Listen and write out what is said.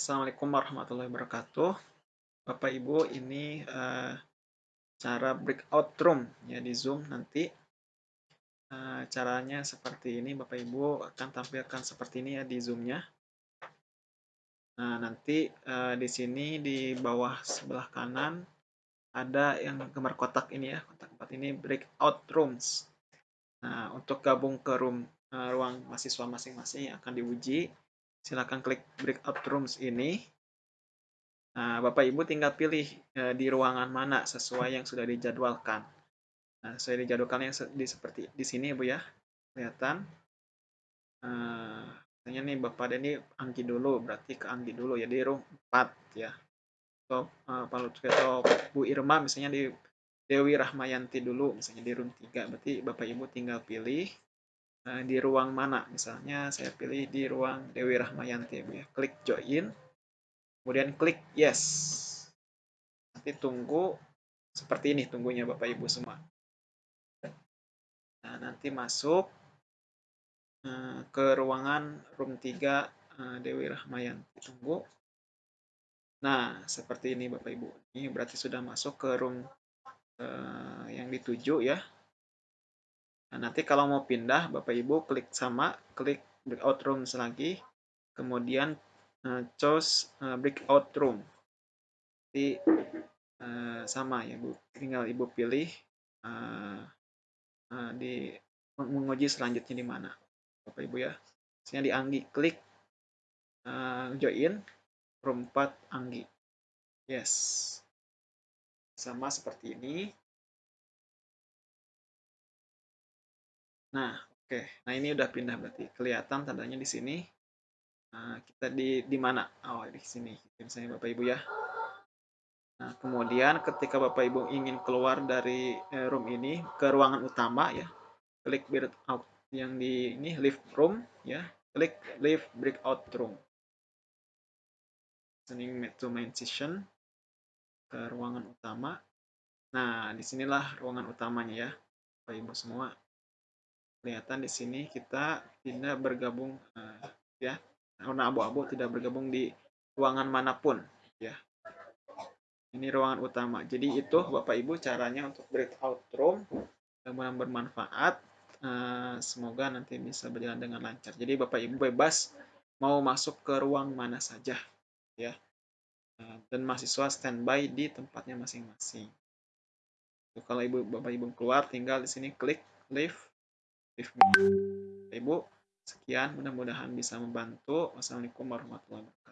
Assalamualaikum warahmatullahi wabarakatuh. Bapak Ibu, ini uh, cara breakout room ya di Zoom nanti. Uh, caranya seperti ini, Bapak Ibu akan tampilkan seperti ini ya di Zoom-nya. Nah, nanti uh, di sini di bawah sebelah kanan ada yang gambar kotak ini ya, kotak empat ini breakout rooms. Nah, untuk gabung ke room uh, ruang mahasiswa masing-masing akan diuji silakan klik breakout rooms ini. Nah, Bapak Ibu tinggal pilih e, di ruangan mana sesuai yang sudah dijadwalkan. Nah, sesuai dijadwalkan yang di seperti di sini, Bu ya. Kelihatan. Uh, misalnya nih Bapak ini Anggi dulu, berarti ke Anggi dulu ya di room 4 ya. Atau uh, atau Bu Irma misalnya di Dewi Rahmayanti dulu, misalnya di room 3. Berarti Bapak Ibu tinggal pilih Nah, di ruang mana? Misalnya saya pilih di ruang Dewi Rahmayanti ya. Klik join, kemudian klik yes. Nanti tunggu seperti ini tunggunya Bapak Ibu semua. Nah, nanti masuk uh, ke ruangan room 3 uh, eh, Dewi Rahmayanti. Tunggu. Nah, seperti ini Bapak Ibu. Ini berarti sudah masuk ke room yang dituju ya. Nah, nanti kalau mau pindah, Bapak Ibu klik sama, klik breakout room lagi, kemudian uh, choose uh, breakout room. Jadi uh, sama ya, Bu. Tinggal Ibu pilih uh, uh, di menguji selanjutnya di mana. Bapak Ibu ya. Misalnya di Anggi, klik uh, join room 4 Anggi. Yes. Sama seperti ini. Nah, oke. Nah, ini udah pindah berarti. Kelihatan tandanya di sini. Nah, kita di di mana? Oh, di sini. Misalnya Bapak Ibu ya. Nah, kemudian ketika Bapak Ibu ingin keluar dari eh, room ini ke ruangan utama ya, klik breakout yang di ini lift room ya, klik lift breakout room. Sending to main session ke ruangan utama. Nah, di sinilah ruangan utamanya ya, Bapak Ibu semua kelihatan di sini kita tidak bergabung uh, ya. Warna abu-abu tidak bergabung di ruangan mana pun ya. Ini ruangan utama. Jadi itu bapak ibu caranya untuk breakout room mudah bermanfaat uh, semoga nanti bisa berjalan dengan lancar. Jadi bapak ibu bebas mau masuk ke ruang mana saja ya. Uh, dan mahasiswa standby di tempatnya masing-masing. Kalau ibu bapak ibu keluar tinggal di sini klik leave Ibu, sekian mudah-mudahan bisa membantu. Wassalamualaikum warahmatullahi wabarakatuh.